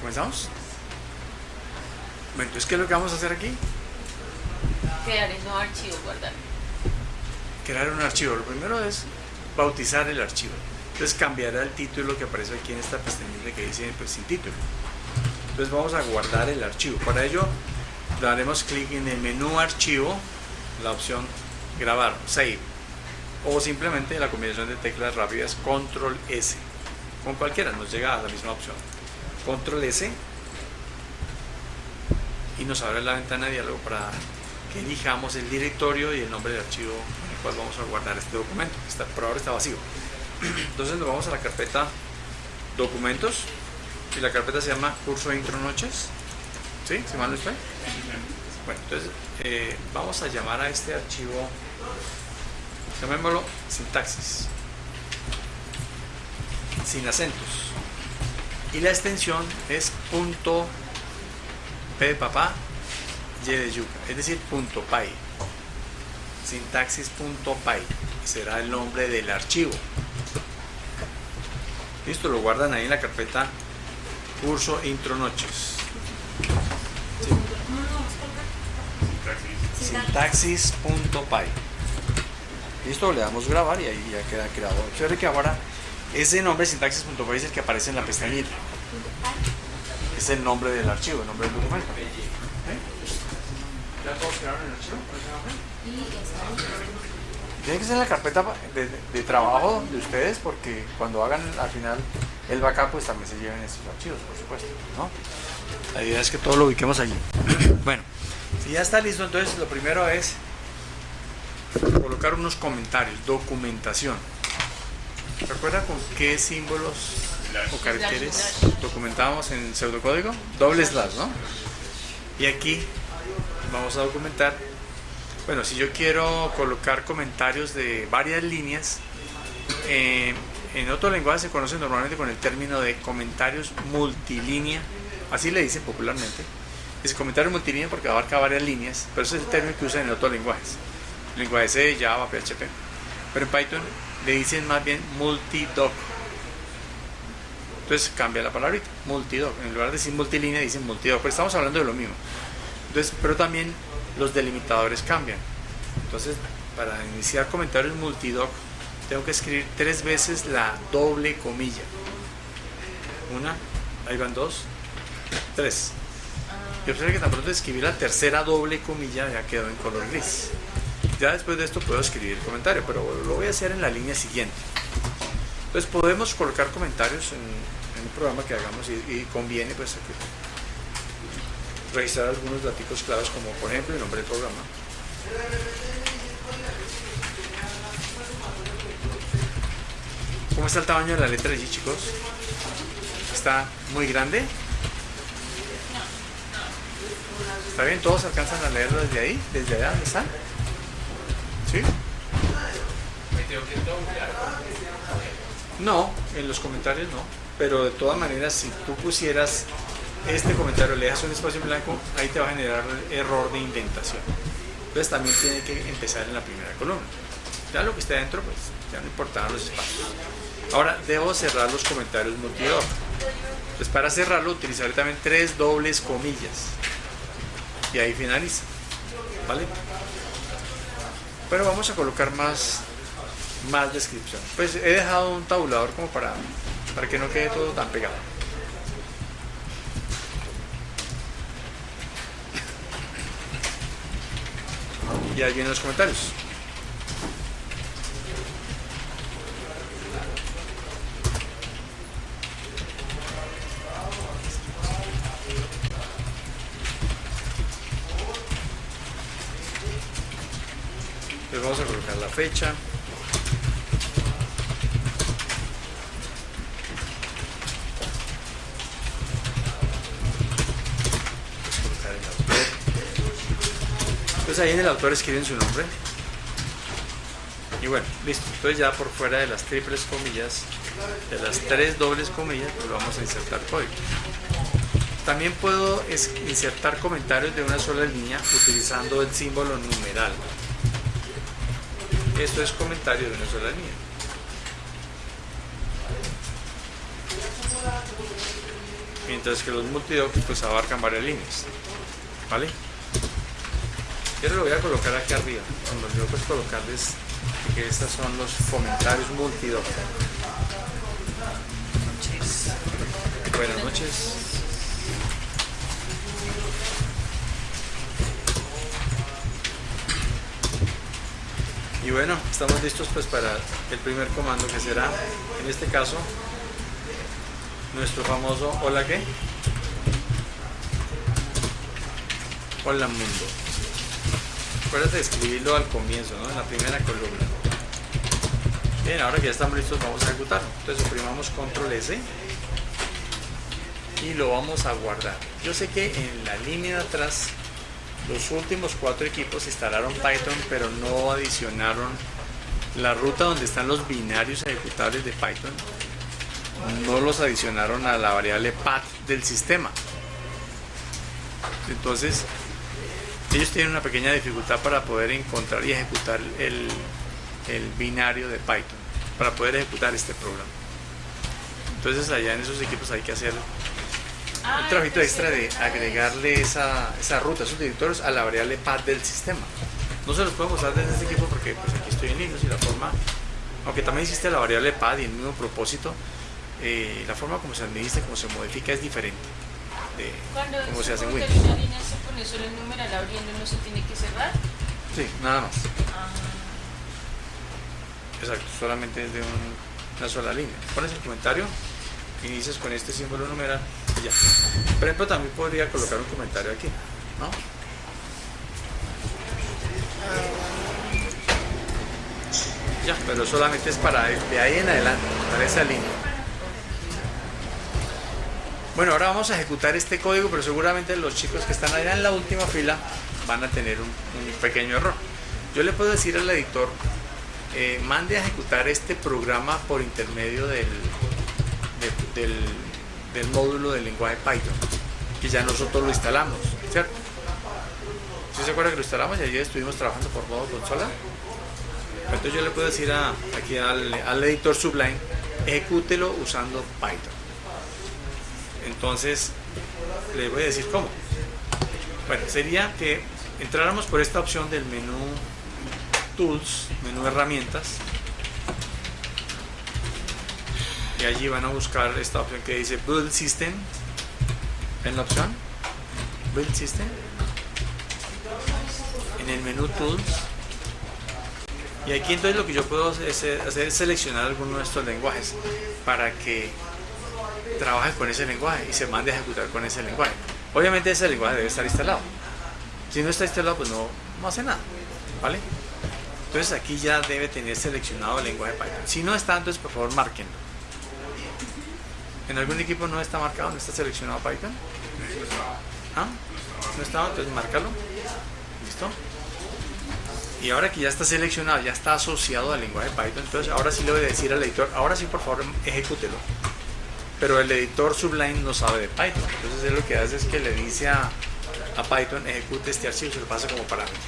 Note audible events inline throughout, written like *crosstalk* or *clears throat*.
¿Comenzamos? Bueno, entonces, ¿qué es lo que vamos a hacer aquí? Crear nuevo archivo, guardar. Crear un archivo. Lo primero es bautizar el archivo. Entonces cambiará el título que aparece aquí en esta pestañita que dice pues sin título. Entonces vamos a guardar el archivo. Para ello daremos clic en el menú archivo, la opción grabar, save. O simplemente la combinación de teclas rápidas control S. Con cualquiera nos llega a la misma opción. Control S y nos abre la ventana de diálogo para que elijamos el directorio y el nombre del archivo en el cual vamos a guardar este documento, que está, por ahora está vacío. *clears throat* Entonces nos vamos a la carpeta documentos y la carpeta se llama curso intro noches. ¿Sí? ¿Si mal no estoy? Bueno, entonces eh, vamos a llamar a este archivo, llamémoslo sintaxis, sin acentos. Y la extensión es punto Y de yuca, es decir, punto .py. Sintaxis.py será el nombre del archivo. Listo, lo guardan ahí en la carpeta curso intro noches. Sintaxis.py. Listo, le damos grabar y ahí ya queda creado. Observe que ahora ese nombre sintaxis.py es el que aparece en la pestañita es el nombre del archivo, el nombre del documento. ¿Eh? ¿Ya todos crearon el archivo? Tiene que ser en la carpeta de, trabajo de ustedes porque cuando hagan al final el backup pues también se lleven estos archivos, por supuesto. ¿no? La idea es que todo lo ubiquemos allí. *clears throat* bueno, si ya está listo, entonces lo primero es colocar unos comentarios, documentación. ¿Recuerda con qué símbolos o caracteres documentamos en pseudocódigo, doble slash, ¿no? Y aquí vamos a documentar, bueno, si yo quiero colocar comentarios de varias líneas, eh, en otro lenguaje se conoce normalmente con el término de comentarios multilínea, así le dicen popularmente. Es comentario multilínea porque abarca varias líneas, pero ese es el término que usan en otros lenguajes. Lenguaje C, Java, PHP. Pero en Python le dicen más bien multidoc entonces cambia la palabrita, multidoc. En lugar de decir multilínea, dicen multidoc. Pero estamos hablando de lo mismo. Entonces, pero también los delimitadores cambian. Entonces, para iniciar comentarios multidoc, tengo que escribir tres veces la doble comilla. Una, ahí van dos, tres. Y observe que tan pronto escribir la tercera doble comilla ya quedó en color gris. Ya después de esto puedo escribir el comentario, pero lo voy a hacer en la línea siguiente. Entonces podemos colocar comentarios en, un programa que hagamos y, conviene pues registrar algunos datos claves como por ejemplo el nombre del programa. ¿Cómo está el tamaño de la letra allí chicos? ¿Está muy grande? ¿Está bien? ¿Todos alcanzan a leerlo desde ahí? ¿Desde allá donde están? ¿Sí? No, en los comentarios no. Pero de todas maneras, si tú pusieras este comentario, le das un espacio en blanco, ahí te va a generar error de indentación. Entonces también tiene que empezar en la primera columna. Ya lo que esté adentro, pues ya no importan los espacios. Ahora debo cerrar los comentarios multidor. Entonces para cerrarlo utilizaré también tres dobles comillas. Y ahí finaliza. ¿Vale? Pero vamos a colocar más más descripción. Pues he dejado un tabulador como para, para que no quede todo tan pegado. Y ahí vienen los comentarios. Vamos a colocar la fecha. ahí en el autor escriben su nombre. Y bueno, listo. Entonces ya por fuera de las triples comillas, de las tres dobles comillas, pues vamos a insertar código. También puedo insertar comentarios de una sola línea utilizando el símbolo numeral. Esto es comentario de una sola línea. mientras que los multidocs pues abarcan varias líneas. ¿Vale? Yo lo voy a colocar aquí arriba, cuando yo pues colocarles que estos son los comentarios multidoc. Buenas noches. Y bueno, estamos listos pues para el primer comando que será, en este caso, nuestro famoso hola qué? Hola mundo. Acuérdate de escribirlo al comienzo, ¿no? En la primera columna. Bien, ahora que ya estamos listos vamos a ejecutarlo. Entonces oprimamos control S y lo vamos a guardar. Yo sé que en la línea de atrás los últimos cuatro equipos instalaron Python pero no adicionaron la ruta donde están los binarios ejecutables de Python. No los adicionaron a la variable path del sistema. Entonces ellos tienen una pequeña dificultad para poder encontrar y ejecutar el, el binario de Python para poder ejecutar este programa. Entonces allá en esos equipos hay que hacer un trabajito extra de agregarle esa, esa ruta, esos directorios a la variable path del sistema. No se los puedo mostrar desde este equipo porque pues aquí estoy en Linux y la forma, aunque también existe la variable path y el mismo propósito, eh, la forma como se administra, como se modifica es diferente de cómo se hace en Windows. una línea se pone solo el numeral abriendo, no se tiene que cerrar. Sí, nada más. Ah, Exacto, solamente es de un- una sola línea. Pones el comentario, inicias con este símbolo numeral ya. Por ejemplo, también podría colocar un comentario aquí, ¿no? Ya, pero solamente es para de ahí en adelante, para esa línea. Bueno, ahora vamos a ejecutar este código, pero seguramente los chicos que están allá en la última fila van a tener un, pequeño error. Yo le puedo decir al editor, eh, mande a ejecutar este programa por intermedio del, de- del, del módulo del lenguaje Python, que ya nosotros lo instalamos, ¿cierto? ¿Sí se acuerda que lo instalamos y ayer estuvimos trabajando por modo consola? Entonces yo le puedo decir a- aquí al, al editor Sublime, ejecútelo usando Python. Entonces, le voy a decir cómo. Bueno, sería que entráramos por esta opción del menú Tools, menú Herramientas, y allí van a buscar esta opción que dice Build System. ¿Ven la opción? Build System. En el menú Tools. Y aquí entonces lo que yo puedo hacer hacer es seleccionar alguno de estos lenguajes para que trabaje con ese lenguaje y se mande a ejecutar con ese lenguaje. Obviamente ese lenguaje debe estar instalado. Si no está instalado, pues no, no hace nada. ¿Vale? Entonces aquí ya debe tener seleccionado el lenguaje Python. Si no está, entonces por favor márquenlo. ¿En algún equipo no está marcado, no está seleccionado Python? ¿Ah? ¿No estaba? Entonces márcalo. ¿Listo? Y ahora que ya está seleccionado, ya está asociado al lenguaje Python, entonces ahora sí le voy a decir al editor, ahora sí por favor ejecútelo. Pero el editor Sublime no sabe de Python, entonces él lo que hace es que le dice a, Python ejecute este archivo, se lo pasa como parámetro.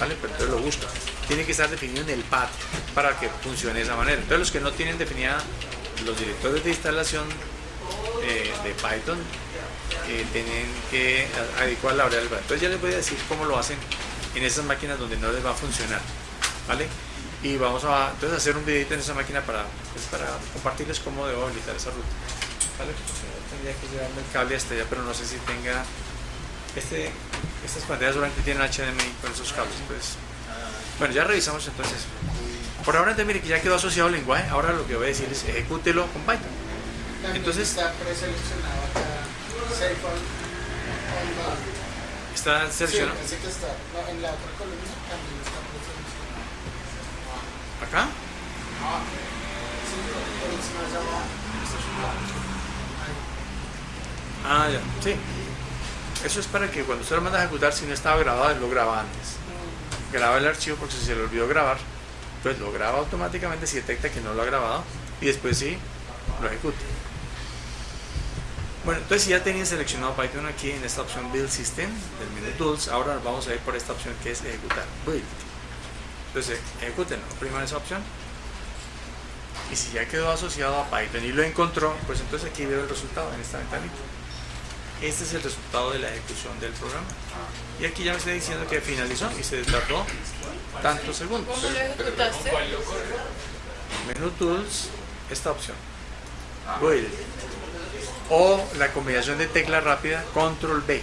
¿Vale? Pero entonces lo busca. Tiene que estar definido en el path para que funcione de esa manera. Entonces los que no tienen definida los directorios de instalación eh, de Python eh, tienen que adecuar la variable. Entonces ya les voy a decir cómo lo hacen en esas máquinas donde no les va a funcionar. ¿Vale? Y vamos a entonces hacer un videito en esa máquina para, pues, para compartirles cómo debo habilitar esa ruta. ¿Vale? Tendría que llevarme el cable hasta allá, pero no sé si tenga este, estas pantallas solamente tienen HDMI con esos cables. Pues, bueno, ya revisamos entonces. Por ahora, entonces, mire que ya quedó asociado al lenguaje. Ahora lo que voy a decir es ejecútelo con Python. También Entonces- está preseleccionado acá. On, the- Está Sí, seleccionado pensé que está. No, en la otra columna también está preseleccionado. acá. Sí, por encima de abajo. Ah, ya, sí. Eso es para que cuando usted lo manda a ejecutar, si no estaba grabado, él lo graba antes. Graba el archivo porque si se le olvidó grabar, pues lo graba automáticamente si detecta que no lo ha grabado y después sí lo ejecuta. Bueno, entonces si ya tenía seleccionado Python aquí en esta opción Build System del menú Tools, ahora vamos a ir por esta opción que es ejecutar, Build. Entonces, ejecútenlo, opriman esa opción Y si ya quedó asociado a Python y lo encontró, pues entonces aquí veo el resultado en esta ventanita. Este es el resultado de la ejecución del programa. Y aquí ya me está diciendo que finalizó y se tardó tantos segundos. ¿Cómo lo ejecutaste? Menú Tools, esta opción. Build. O la combinación de tecla rápida, Control B.